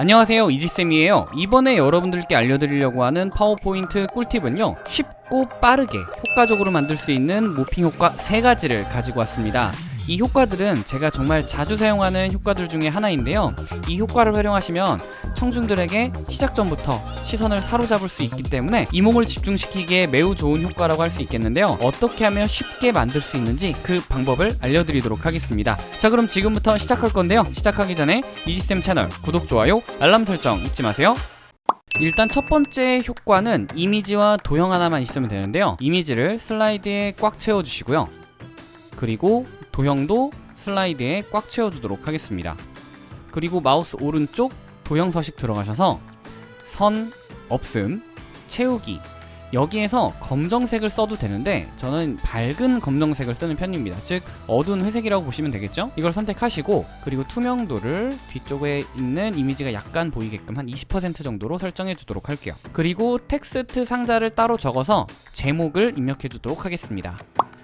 안녕하세요 이지쌤이에요. 이번에 여러분들께 알려드리려고 하는 파워포인트 꿀팁은요 쉽고 빠르게 효과적으로 만들 수 있는 모핑 효과 3가지를 가지고 왔습니다 이 효과들은 제가 정말 자주 사용하는 효과들 중에 하나인데요. 이 효과를 활용하시면 청중들에게 시작 전부터 시선을 사로잡을 수 있기 때문에 이목을 집중시키기에 매우 좋은 효과라고 할 수 있겠는데요. 어떻게 하면 쉽게 만들 수 있는지 그 방법을 알려드리도록 하겠습니다. 자 그럼 지금부터 시작할 건데요. 시작하기 전에 이지쌤 채널 구독, 좋아요, 알람 설정 잊지 마세요. 일단 첫 번째 효과는 이미지와 도형 하나만 있으면 되는데요. 이미지를 슬라이드에 꽉 채워주시고요. 그리고 도형도 슬라이드에 꽉 채워주도록 하겠습니다. 그리고 마우스 오른쪽 도형 서식 들어가셔서 선, 없음, 채우기. 여기에서 검정색을 써도 되는데 저는 밝은 검정색을 쓰는 편입니다. 즉 어두운 회색이라고 보시면 되겠죠? 이걸 선택하시고 그리고 투명도를 뒤쪽에 있는 이미지가 약간 보이게끔 한 20% 정도로 설정해 주도록 할게요. 그리고 텍스트 상자를 따로 적어서 제목을 입력해 주도록 하겠습니다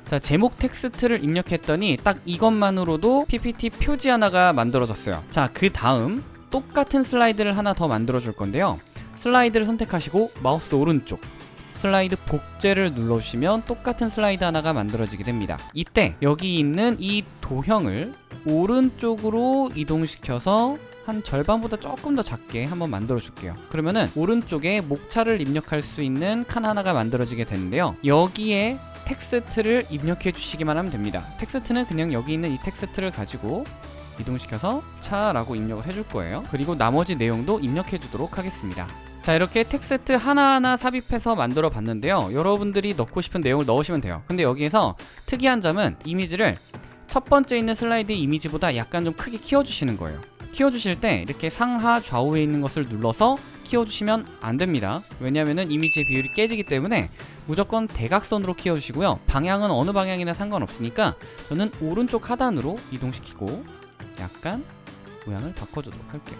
자 제목 텍스트를 입력했더니 딱 이것만으로도 PPT 표지 하나가 만들어졌어요. 자 그 다음 똑같은 슬라이드를 하나 더 만들어 줄 건데요. 슬라이드를 선택하시고 마우스 오른쪽 슬라이드 복제를 눌러주시면 똑같은 슬라이드 하나가 만들어지게 됩니다. 이때 여기 있는 이 도형을 오른쪽으로 이동시켜서 한 절반보다 조금 더 작게 한번 만들어 줄게요. 그러면은 오른쪽에 목차를 입력할 수 있는 칸 하나가 만들어지게 되는데요. 여기에 텍스트를 입력해 주시기만 하면 됩니다. 텍스트는 그냥 여기 있는 이 텍스트를 가지고 이동시켜서 목차 라고 입력을 해줄 거예요. 그리고 나머지 내용도 입력해 주도록 하겠습니다. 자 이렇게 텍스트 하나하나 삽입해서 만들어 봤는데요. 여러분들이 넣고 싶은 내용을 넣으시면 돼요. 근데 여기에서 특이한 점은 이미지를 첫 번째 있는 슬라이드 이미지보다 약간 좀 크게 키워주시는 거예요. 키워주실 때 이렇게 상하 좌우에 있는 것을 눌러서 키워주시면 안 됩니다. 왜냐하면 이미지의 비율이 깨지기 때문에 무조건 대각선으로 키워주시고요. 방향은 어느 방향이나 상관없으니까 저는 오른쪽 하단으로 이동시키고 약간 모양을 바꿔주도록 할게요.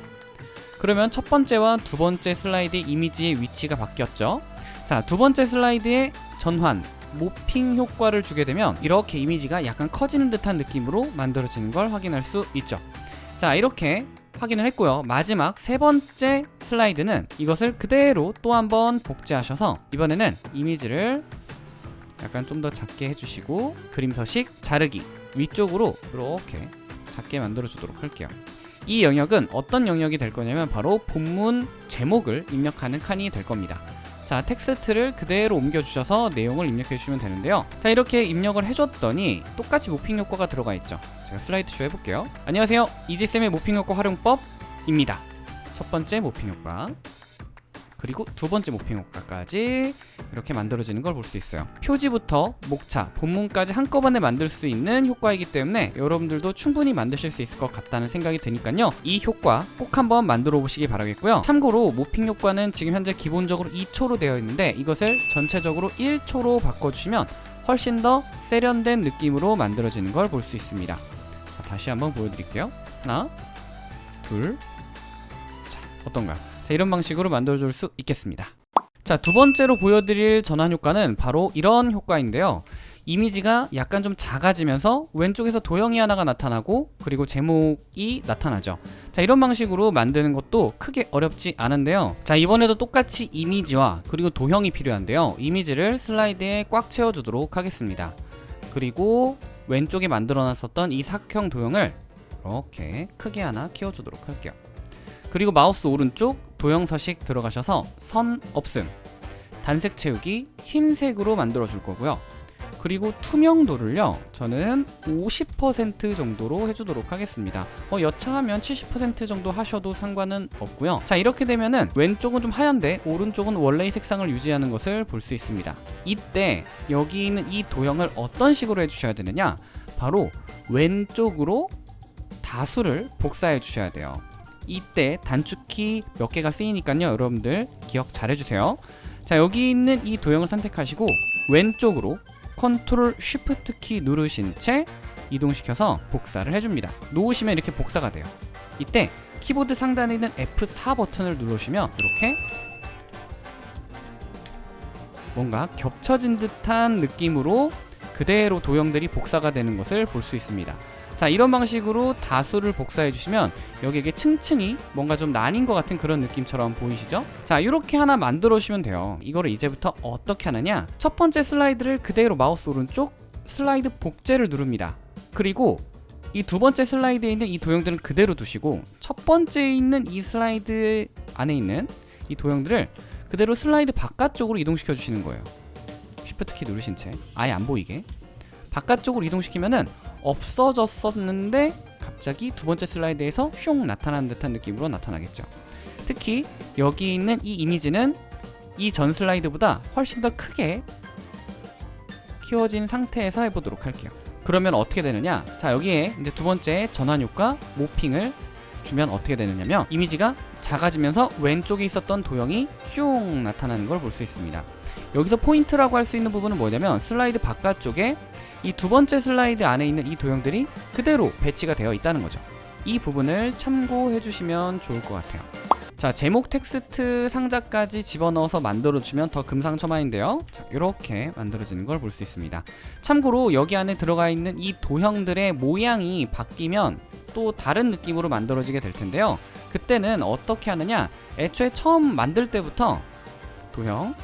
그러면 첫 번째와 두 번째 슬라이드 이미지의 위치가 바뀌었죠? 자 두 번째 슬라이드의 전환 모핑 효과를 주게 되면 이렇게 이미지가 약간 커지는 듯한 느낌으로 만들어지는 걸 확인할 수 있죠. 자 이렇게 확인을 했고요. 마지막 세 번째 슬라이드는 이것을 그대로 또 한번 복제하셔서 이번에는 이미지를 약간 좀 더 작게 해주시고 그림 서식 자르기 위쪽으로 이렇게 작게 만들어 주도록 할게요. 이 영역은 어떤 영역이 될 거냐면 바로 본문 제목을 입력하는 칸이 될 겁니다 자 텍스트를 그대로 옮겨주셔서 내용을 입력해 주시면 되는데요. 자 이렇게 입력을 해줬더니 똑같이 morphing 효과가 들어가 있죠. 제가 슬라이드 쇼 해볼게요. 안녕하세요. 이지쌤의 morphing 효과 활용법입니다. 첫 번째 morphing 효과 그리고 두 번째 모핑 효과까지 이렇게 만들어지는 걸 볼 수 있어요. 표지부터 목차, 본문까지 한꺼번에 만들 수 있는 효과이기 때문에 여러분들도 충분히 만드실 수 있을 것 같다는 생각이 드니까요. 이 효과 꼭 한번 만들어 보시기 바라겠고요. 참고로 모핑 효과는 지금 현재 기본적으로 2초로 되어 있는데 이것을 전체적으로 1초로 바꿔주시면 훨씬 더 세련된 느낌으로 만들어지는 걸 볼 수 있습니다. 자, 다시 한번 보여드릴게요. 하나 둘 자, 어떤가요? 자, 이런 방식으로 만들어줄 수 있겠습니다. 자, 두 번째로 보여드릴 전환 효과는 바로 이런 효과인데요. 이미지가 약간 좀 작아지면서 왼쪽에서 도형이 하나가 나타나고 그리고 제목이 나타나죠. 자 이런 방식으로 만드는 것도 크게 어렵지 않은데요. 자 이번에도 똑같이 이미지와 그리고 도형이 필요한데요. 이미지를 슬라이드에 꽉 채워주도록 하겠습니다. 그리고 왼쪽에 만들어 놨었던 이 사각형 도형을 이렇게 크게 하나 키워주도록 할게요. 그리고 마우스 오른쪽 도형 서식 들어가셔서 선 없음 단색 채우기 흰색으로 만들어 줄 거고요. 그리고 투명도를요 저는 50% 정도로 해주도록 하겠습니다. 어, 여차하면 70% 정도 하셔도 상관은 없고요. 자 이렇게 되면은 왼쪽은 좀 하얀데 오른쪽은 원래의 색상을 유지하는 것을 볼 수 있습니다. 이때 여기 있는 이 도형을 어떤 식으로 해주셔야 되느냐? 바로 왼쪽으로 다수를 복사해 주셔야 돼요 이때 단축키 몇 개가 쓰이니까요. 여러분들 기억 잘 해주세요. 자 여기 있는 이 도형을 선택하시고 왼쪽으로 컨트롤 쉬프트 키 누르신 채 이동시켜서 복사를 해줍니다. 놓으시면 이렇게 복사가 돼요. 이때 키보드 상단에 있는 F4 버튼을 누르시면 이렇게 뭔가 겹쳐진 듯한 느낌으로 그대로 도형들이 복사가 되는 것을 볼 수 있습니다 자 이런 방식으로 다수를 복사해 주시면 여기에 층층이 뭔가 좀 나뉜 것 같은 그런 느낌처럼 보이시죠? 자 이렇게 하나 만들어 주시면 돼요. 이거를 이제부터 어떻게 하느냐? 첫 번째 슬라이드를 그대로 마우스 오른쪽 슬라이드 복제를 누릅니다. 그리고 이 두 번째 슬라이드에 있는 이 도형들은 그대로 두시고 첫 번째에 있는 이 슬라이드 안에 있는 이 도형들을 그대로 슬라이드 바깥쪽으로 이동시켜 주시는 거예요. 쉬프트 키 누르신 채. 아예 안 보이게 바깥쪽으로 이동시키면은 없어졌었는데 갑자기 두 번째 슬라이드에서 슝 나타나는 듯한 느낌으로 나타나겠죠. 특히 여기 있는 이 이미지는 이 전 슬라이드보다 훨씬 더 크게 키워진 상태에서 해보도록 할게요. 그러면 어떻게 되느냐? 자 여기에 이제 두 번째 전환 효과 모핑을 주면 어떻게 되느냐면 이미지가 작아지면서 왼쪽에 있었던 도형이 슝 나타나는 걸 볼 수 있습니다 여기서 포인트라고 할 수 있는 부분은 뭐냐면 슬라이드 바깥쪽에 이 두 번째 슬라이드 안에 있는 이 도형들이 그대로 배치가 되어 있다는 거죠. 이 부분을 참고해 주시면 좋을 것 같아요. 자 제목 텍스트 상자까지 집어넣어서 만들어주면 더 금상첨화인데요. 자 이렇게 만들어지는 걸 볼 수 있습니다. 참고로 여기 안에 들어가 있는 이 도형들의 모양이 바뀌면 또 다른 느낌으로 만들어지게 될 텐데요. 그때는 어떻게 하느냐? 애초에 처음 만들 때부터 도형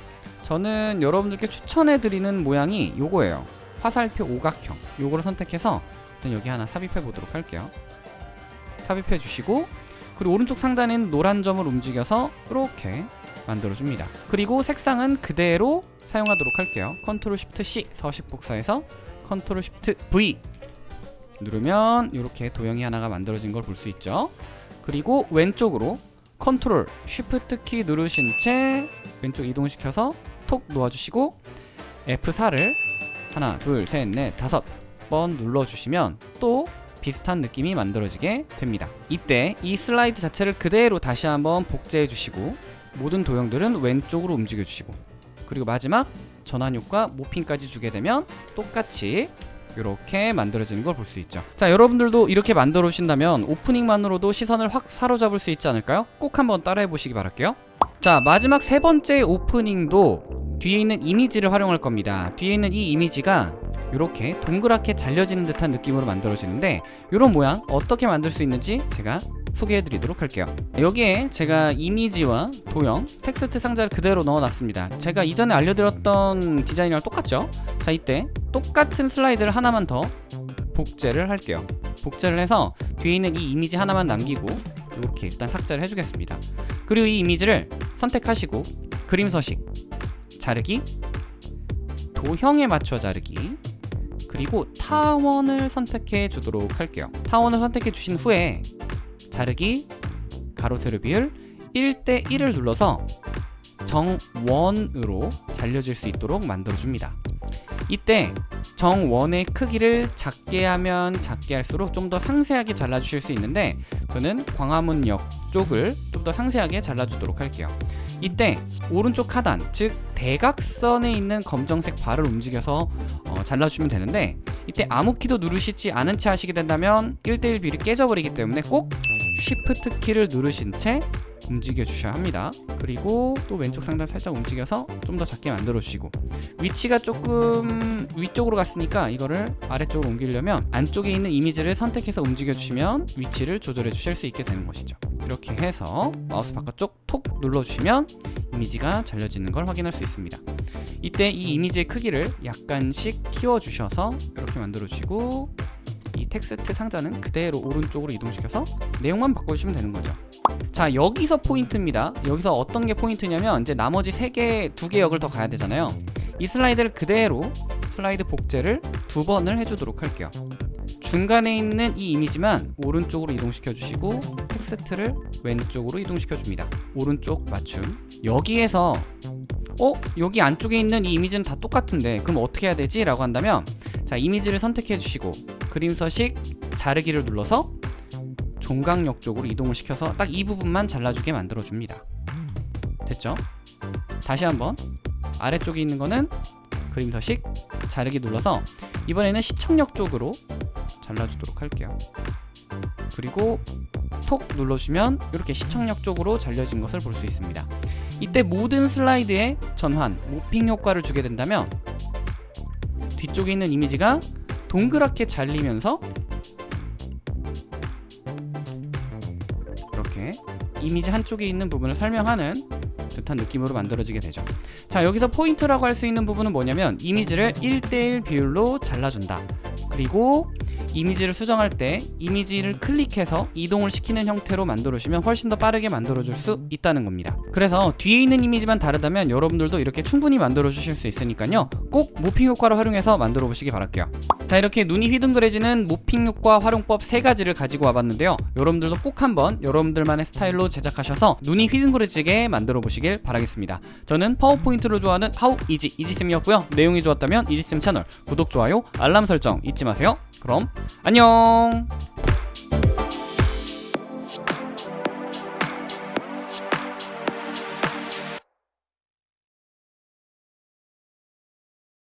저는 여러분들께 추천해 드리는 모양이 요거예요. 화살표 오각형. 요거를 선택해서 일단 여기 하나 삽입해 보도록 할게요. 삽입해 주시고 그리고 오른쪽 상단엔 노란 점을 움직여서 이렇게 만들어줍니다. 그리고 색상은 그대로 사용하도록 할게요. 컨트롤 쉬프트 C 서식 복사해서 컨트롤 쉬프트 V 누르면 이렇게 도형이 하나가 만들어진 걸 볼 수 있죠. 그리고 왼쪽으로 컨트롤 쉬프트 키 누르신 채 왼쪽 이동시켜서 톡 놓아주시고 F4를 하나 둘 셋 넷 다섯 번 눌러주시면 또 비슷한 느낌이 만들어지게 됩니다. 이때 이 슬라이드 자체를 그대로 다시 한번 복제해 주시고 모든 도형들은 왼쪽으로 움직여 주시고 그리고 마지막 전환 효과 모핑까지 주게 되면 똑같이 이렇게 만들어지는 걸 볼 수 있죠. 자 여러분들도 이렇게 만들어 오신다면 오프닝만으로도 시선을 확 사로잡을 수 있지 않을까요? 꼭 한번 따라해 보시기 바랄게요 자 마지막 세 번째 오프닝도 뒤에 있는 이미지를 활용할 겁니다. 뒤에 있는 이 이미지가 이렇게 동그랗게 잘려지는 듯한 느낌으로 만들어지는데 이런 모양 어떻게 만들 수 있는지 제가 소개해 드리도록 할게요. 여기에 제가 이미지와 도형, 텍스트 상자를 그대로 넣어 놨습니다. 제가 이전에 알려드렸던 디자인이랑 똑같죠? 자 이때 똑같은 슬라이드를 하나만 더 복제를 할게요. 복제를 해서 뒤에 있는 이 이미지 하나만 남기고 이렇게 일단 삭제를 해주겠습니다 그리고 이 이미지를 선택하시고 그림 서식 자르기 도형에 맞춰 자르기 그리고 타원을 선택해 주도록 할게요. 타원을 선택해 주신 후에 자르기 가로 세로 비율 1대 1을 눌러서 정원으로 잘려질 수 있도록 만들어 줍니다. 이때 정원의 크기를 작게 하면 작게 할수록 좀 더 상세하게 잘라주실 수 있는데 저는 광화문역 쪽을 좀 더 상세하게 잘라주도록 할게요. 이때 오른쪽 하단 즉 대각선에 있는 검정색 발을 움직여서 어, 잘라주면 되는데 이때 아무 키도 누르시지 않은 채 하시게 된다면 1대1 비율이 깨져버리기 때문에 꼭 쉬프트 키를 누르신 채 움직여 주셔야 합니다. 그리고 또 왼쪽 상단 살짝 움직여서 좀 더 작게 만들어 주시고 위치가 조금 위쪽으로 갔으니까 이거를 아래쪽으로 옮기려면 안쪽에 있는 이미지를 선택해서 움직여 주시면 위치를 조절해 주실 수 있게 되는 것이죠. 이렇게 해서 마우스 바깥쪽 톡 눌러주시면 이미지가 잘려지는 걸 확인할 수 있습니다. 이때 이 이미지의 크기를 약간씩 키워주셔서 이렇게 만들어주시고 이 텍스트 상자는 그대로 오른쪽으로 이동시켜서 내용만 바꿔주시면 되는 거죠 자 여기서 포인트입니다. 여기서 어떤 게 포인트냐면 이제 나머지 세 개 두 개 영역을 더 가야 되잖아요. 이 슬라이드를 그대로 슬라이드 복제를 두 번을 해주도록 할게요. 중간에 있는 이 이미지만 오른쪽으로 이동시켜 주시고 텍스트를 왼쪽으로 이동시켜 줍니다. 오른쪽 맞춤. 여기에서 어? 여기 안쪽에 있는 이 이미지는 다 똑같은데 그럼 어떻게 해야 되지? 라고 한다면 자 이미지를 선택해 주시고 그림 서식 자르기를 눌러서 종강역 쪽으로 이동을 시켜서 딱 이 부분만 잘라주게 만들어 줍니다. 됐죠? 다시 한번 아래쪽에 있는 거는 그림 서식 자르기 눌러서 이번에는 시청역 쪽으로 잘라주도록 할게요. 그리고 톡 눌러주면 이렇게 시청역 쪽으로 잘려진 것을 볼 수 있습니다. 이때 모든 슬라이드에 전환, 모핑 효과를 주게 된다면 뒤쪽에 있는 이미지가 동그랗게 잘리면서 이미지 한쪽에 있는 부분을 설명하는 듯한 느낌으로 만들어지게 되죠. 자, 여기서 포인트라고 할 수 있는 부분은 뭐냐면 이미지를 1대1 비율로 잘라준다. 그리고 이미지를 수정할 때 이미지를 클릭해서 이동을 시키는 형태로 만들어주시면 훨씬 더 빠르게 만들어줄 수 있다는 겁니다. 그래서 뒤에 있는 이미지만 다르다면 여러분들도 이렇게 충분히 만들어주실 수 있으니까요. 꼭 모핑 효과를 활용해서 만들어 보시기 바랄게요. 자 이렇게 눈이 휘둥그레지는 모핑 효과 활용법 세 가지를 가지고 와봤는데요. 여러분들도 꼭 한번 여러분들만의 스타일로 제작하셔서 눈이 휘둥그레지게 만들어 보시길 바라겠습니다. 저는 파워포인트를 좋아하는 하우 이지 이지쌤이었고요. 내용이 좋았다면 이지쌤 채널 구독, 좋아요, 알람 설정 잊지 마세요. 그럼 안녕.